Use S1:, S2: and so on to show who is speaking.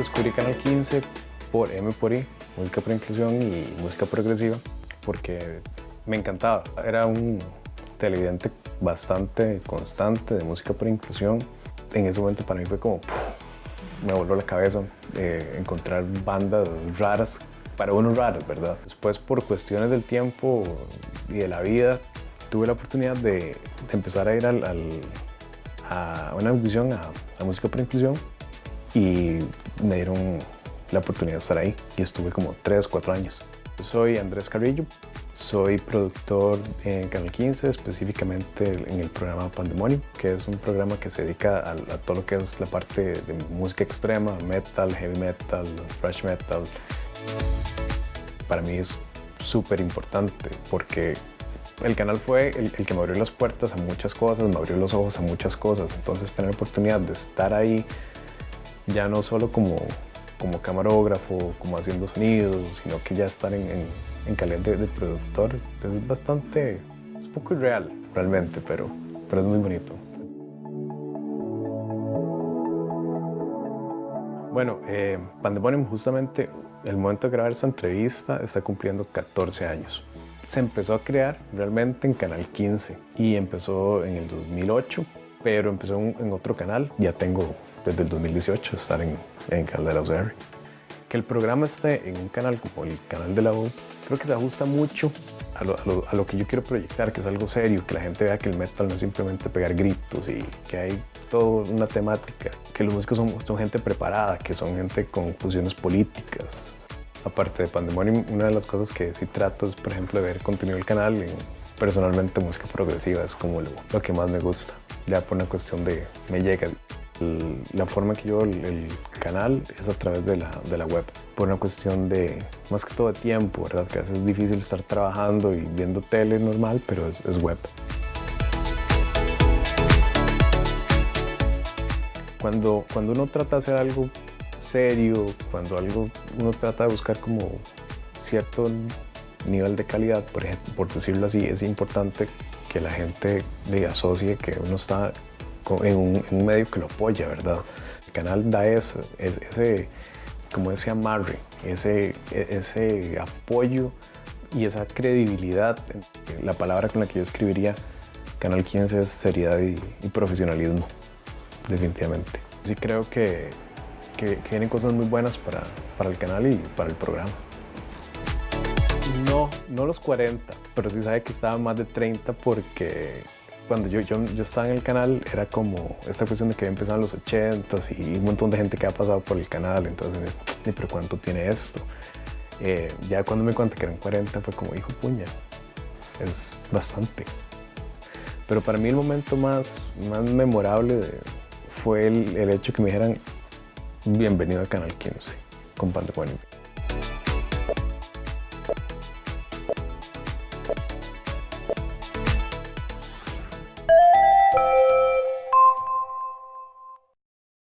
S1: descubrí Canal 15 por M por I, música por inclusión y música progresiva, porque me encantaba. Era un televidente bastante constante de música por inclusión. En ese momento para mí fue como, me voló la cabeza eh, encontrar bandas raras, para unos raros, ¿verdad? Después por cuestiones del tiempo y de la vida, tuve la oportunidad de, empezar a ir al, a una audición a, a música por inclusión y me dieron la oportunidad de estar ahí y estuve como 3, 4 años. Soy Andrés Carrillo, soy productor en Canal 15, específicamente en el programa Pandemonium, que es un programa que se dedica a, todo lo que es la parte de música extrema, metal, heavy metal, thrash metal. Para mí es súper importante porque el canal fue el, el, que me abrió las puertas a muchas cosas, me abrió los ojos a muchas cosas, entonces tener la oportunidad de estar ahí ya no solo como, como camarógrafo, como haciendo sonidos, sino que ya estar en, en, en calidad de, productor es bastante, es un poco irreal realmente, pero, pero es muy bonito. Bueno, eh, Pandemonium justamente el momento de grabar esta entrevista está cumpliendo 14 años. Se empezó a crear realmente en Canal 15 y empezó en el 2008, pero empezó en otro canal. Ya tengo desde el 2018 estar en, en Canal de la UCR. Que el programa esté en un canal como el canal de la U, creo que se ajusta mucho a lo, a, lo, a lo, que yo quiero proyectar, que es algo serio, que la gente vea que el metal no es simplemente pegar gritos y que hay toda una temática, que los músicos son, son gente preparada, que son gente con funciones políticas. Aparte de Pandemonium, una de las cosas que sí trato es, por ejemplo, de ver contenido del canal. Personalmente, música progresiva es como lo, lo que más me gusta. Ya por una cuestión de me llega la forma que yo el, canal es a través de la, de la web, por una cuestión de, más que todo de tiempo, ¿verdad? Que a veces es difícil estar trabajando y viendo tele normal, pero es, es web. Cuando, cuando uno trata de hacer algo serio, cuando algo uno trata de buscar como cierto nivel de calidad, por, ejemplo, por decirlo así, es importante que la gente le asocie que uno está en un, medio que lo apoya, ¿verdad? El canal da ese, ese como ese amarre, ese, ese apoyo y esa credibilidad. La palabra con la que yo escribiría Canal 15 es seriedad y, y profesionalismo, definitivamente. Sí creo que, que, que, vienen cosas muy buenas para, para el canal y para el programa. No, no los 40, pero sí sabe que estaba más de 30 porque cuando yo, yo, yo, estaba en el canal era como esta cuestión de que empezaron los 80s y un montón de gente que ha pasado por el canal, entonces, pero ¿cuánto tiene esto? Eh, ya cuando me cuenta que eran 40 fue como, hijo puña, es bastante. Pero para mí el momento más, más memorable fue el, el hecho que me dijeran bienvenido al Canal 15 con Pandemonium.